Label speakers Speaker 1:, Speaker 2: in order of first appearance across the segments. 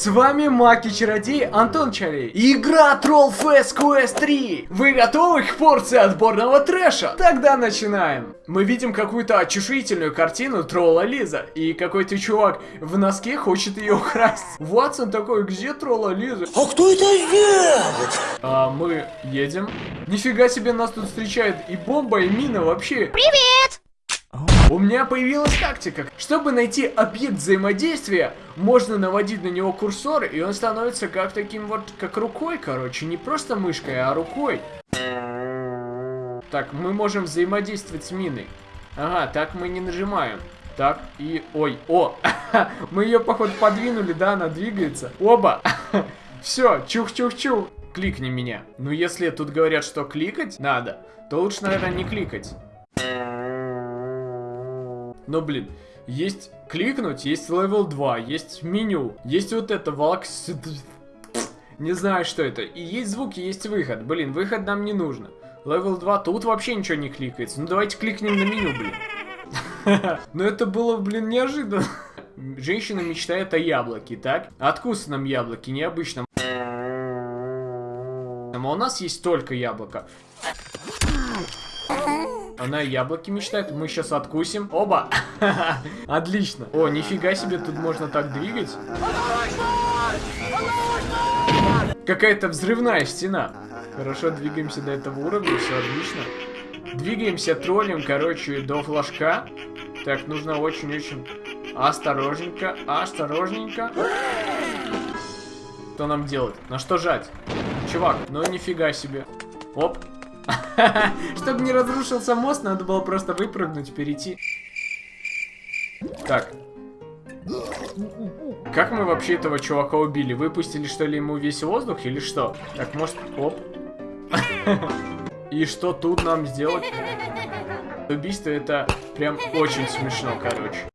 Speaker 1: С вами Маки-чародей Антон Чарей. Игра Troll Fest Quest 3. Вы готовы к порции отборного трэша? Тогда начинаем. Мы видим какую-то очушительную картину тролла Лиза. И какой-то чувак в носке хочет ее украсть. Ватсон такой, где тролла Лиза?
Speaker 2: А кто это едет?
Speaker 1: А мы едем. Нифига себе нас тут встречает и бомба, и мина вообще.
Speaker 3: Привет!
Speaker 1: У меня появилась тактика. Чтобы найти объект взаимодействия, можно наводить на него курсор, и он становится как таким вот, как рукой, короче. Не просто мышкой, а рукой. Так, мы можем взаимодействовать с миной. Ага, так мы не нажимаем. Так, и... Ой, о! Мы ее, походу, подвинули, да, она двигается. Опа! Все, чух-чух-чух. Кликни меня. Ну, если тут говорят, что кликать надо, то лучше, наверное, не кликать. Но, блин, есть кликнуть, есть level 2, есть меню, есть вот это валкс... Не знаю, что это. И есть звуки, есть выход. Блин, выход нам не нужно. Левел 2, тут вообще ничего не кликается. Ну давайте кликнем на меню, блин. Но это было, блин, неожиданно. Женщина мечтает о яблоке, так? Откусанном яблоке, необычном. А у нас есть только яблоко. Она яблоки мечтает, мы сейчас откусим. Оба! Отлично. О, нифига себе, тут можно так двигать. Какая-то взрывная стена. Хорошо, двигаемся до этого уровня, все отлично. Двигаемся троллем, короче, до флажка. Так, нужно очень-очень осторожненько, осторожненько. Что нам делать? На что жать? Чувак, ну нифига себе. Оп, чтобы не разрушился мост, надо было просто выпрыгнуть, перейти. Так. Как мы вообще этого чувака убили? Выпустили, что ли, ему весь воздух или что? Так, может... Оп. И что тут нам сделать? Убийство это прям очень смешно, короче.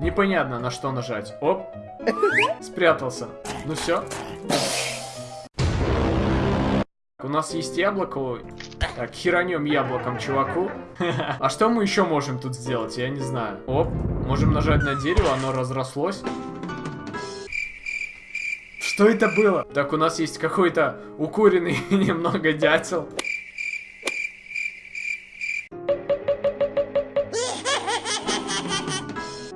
Speaker 1: Непонятно, на что нажать. Оп. Спрятался. Ну все. У нас есть яблоко. Так, херанем яблоком чуваку. А что мы еще можем тут сделать? Я не знаю. Оп, можем нажать на дерево, оно разрослось. Что это было? Так, у нас есть какой-то укуренный немного дятел.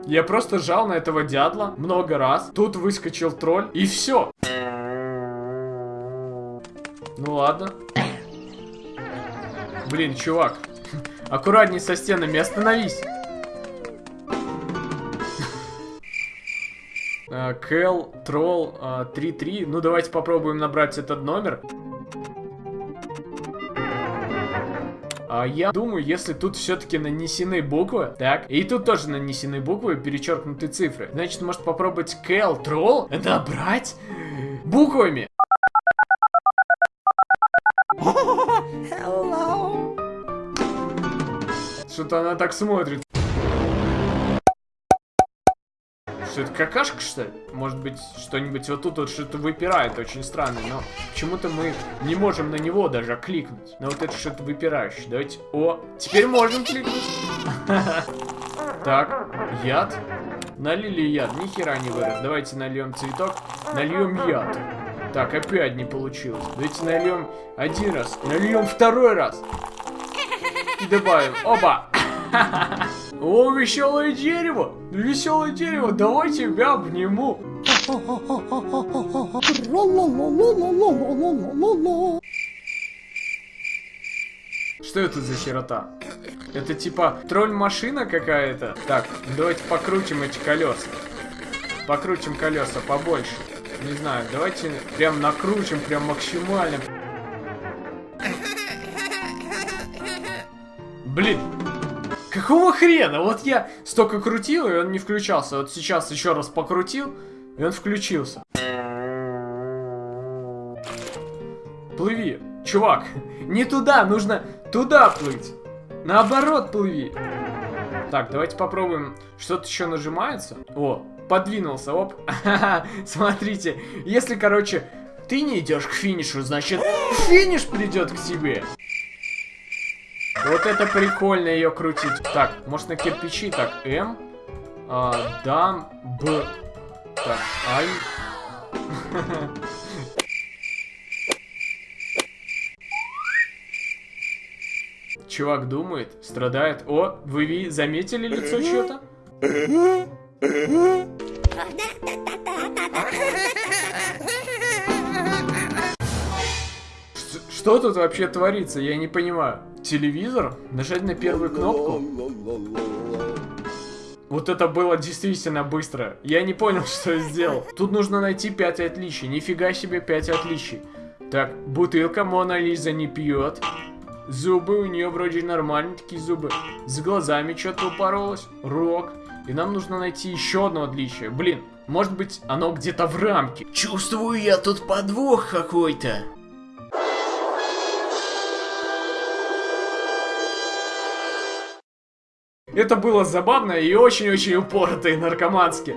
Speaker 1: Я просто жал на этого дятла много раз. Тут выскочил тролль, и все. Ну ладно. Блин, чувак. Аккуратней со стенами, остановись. А, Кэл, Тролл, 3-3. Ну, давайте попробуем набрать этот номер. А я думаю, если тут все-таки нанесены буквы, так, и тут тоже нанесены буквы, перечеркнуты цифры, значит, может попробовать Кэл, Тролл набрать буквами.
Speaker 2: Hello.
Speaker 1: Что-то она так смотрит. Что это какашка, что ли? Может быть, что-нибудь вот тут вот что-то выпирает, очень странно, но почему-то мы не можем на него даже кликнуть. Но вот это что-то выпирающее. Давайте... О, теперь можем кликнуть. Так, яд. Налили яд, ни хера не вырос. Давайте нальем цветок, нальем яд. Так, опять не получилось. Давайте нальем один раз, нальем второй раз. И добавим. Оба! О, веселое дерево! Веселое дерево, давай тебя обниму. Что это за херота? Это типа тролль-машина какая-то? Так, давайте покрутим эти колеса. Покрутим колеса побольше. Не знаю, давайте прям накрутим, прям максимально. Блин, какого хрена? Вот я столько крутил, и он не включался. Вот сейчас еще раз покрутил, и он включился. Плыви. Чувак, не туда, нужно туда плыть. Наоборот плыви. Так, давайте попробуем. Что-то еще нажимается. О, подвинулся, оп. Смотрите, если, короче, ты не идешь к финишу, значит, финиш придет к тебе. Вот это прикольно ее крутить. Так, может на кирпичи, так, М, а, дам, Б. Так, ай. Чувак думает, страдает. О, вы заметили лицо чье-то? Что тут вообще творится? Я не понимаю. Телевизор? Нажать на первую кнопку? Вот это было действительно быстро. Я не понял, что я сделал. Тут нужно найти 5 отличий. Нифига себе 5 отличий. Так, бутылка Мона Лиза не пьет. Зубы у нее вроде нормальные такие зубы. С глазами что-то упоролось. Рок. И нам нужно найти еще одно отличие. Блин, может быть оно где-то в рамке.
Speaker 2: Чувствую я тут подвох какой-то.
Speaker 1: Это было забавно и очень-очень упорото и наркомански.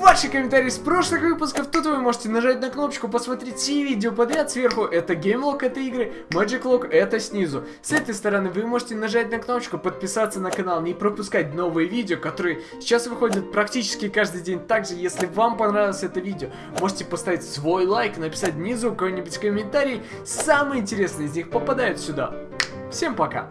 Speaker 1: Ваши комментарии с прошлых выпусков, тут вы можете нажать на кнопочку, посмотреть все видео подряд. Сверху это GameLog, это игры, Magic Log, это снизу. С этой стороны вы можете нажать на кнопочку, подписаться на канал, не пропускать новые видео, которые сейчас выходят практически каждый день. Также, если вам понравилось это видео, можете поставить свой лайк, написать внизу какой-нибудь комментарий. Самые интересные из них попадают сюда. Всем пока!